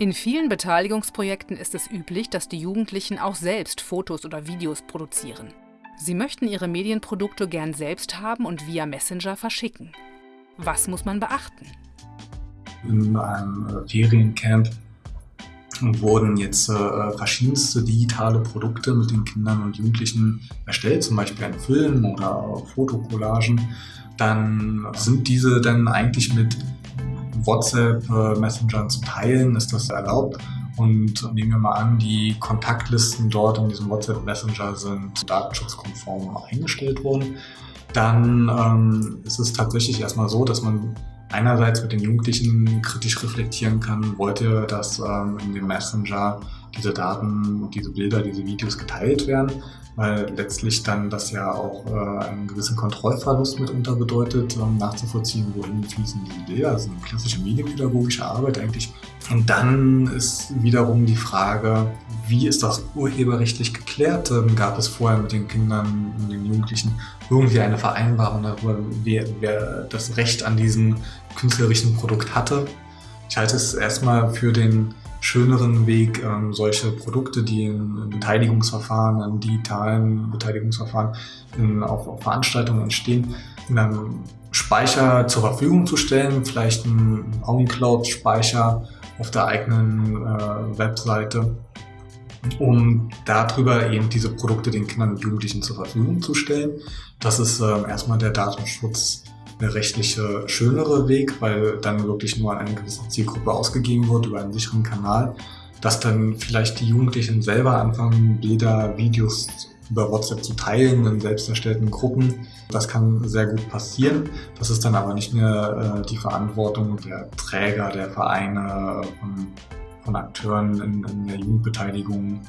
In vielen Beteiligungsprojekten ist es üblich, dass die Jugendlichen auch selbst Fotos oder Videos produzieren. Sie möchten ihre Medienprodukte gern selbst haben und via Messenger verschicken. Was muss man beachten? In einem Feriencamp wurden jetzt äh, verschiedenste digitale Produkte mit den Kindern und Jugendlichen erstellt, zum Beispiel ein Film oder Fotocollagen. Dann sind diese dann eigentlich mit WhatsApp-Messengern äh, zu teilen, ist das erlaubt. Und nehmen wir mal an, die Kontaktlisten dort in diesem WhatsApp Messenger sind datenschutzkonform eingestellt worden. Dann ähm, ist es tatsächlich erstmal so, dass man einerseits mit den Jugendlichen kritisch reflektieren kann, wollt ihr, dass ähm, in dem Messenger diese Daten, diese Bilder, diese Videos geteilt werden, weil letztlich dann das ja auch äh, einen gewissen Kontrollverlust mitunter bedeutet, ähm, nachzuvollziehen, wohin fließen diese Bilder. Also eine klassische medienpädagogische Arbeit eigentlich. Und dann ist wiederum die Frage, wie ist das urheberrechtlich geklärt? Ähm, gab es vorher mit den Kindern und den Jugendlichen irgendwie eine Vereinbarung darüber, wer, wer das Recht an diesem künstlerischen Produkt hatte? Ich halte es erstmal für den schöneren Weg, ähm, solche Produkte, die in Beteiligungsverfahren, in digitalen Beteiligungsverfahren, in, auf, auf Veranstaltungen entstehen, in einem Speicher zur Verfügung zu stellen, vielleicht einen OwnCloud-Speicher auf der eigenen äh, Webseite, um darüber eben diese Produkte den Kindern und Jugendlichen zur Verfügung zu stellen. Das ist äh, erstmal der Datenschutz eine rechtliche schönere Weg, weil dann wirklich nur an eine gewisse Zielgruppe ausgegeben wird über einen sicheren Kanal, dass dann vielleicht die Jugendlichen selber anfangen, Bilder, Videos über WhatsApp zu teilen in selbst erstellten Gruppen. Das kann sehr gut passieren. Das ist dann aber nicht mehr äh, die Verantwortung der Träger, der Vereine, von, von Akteuren in, in der Jugendbeteiligung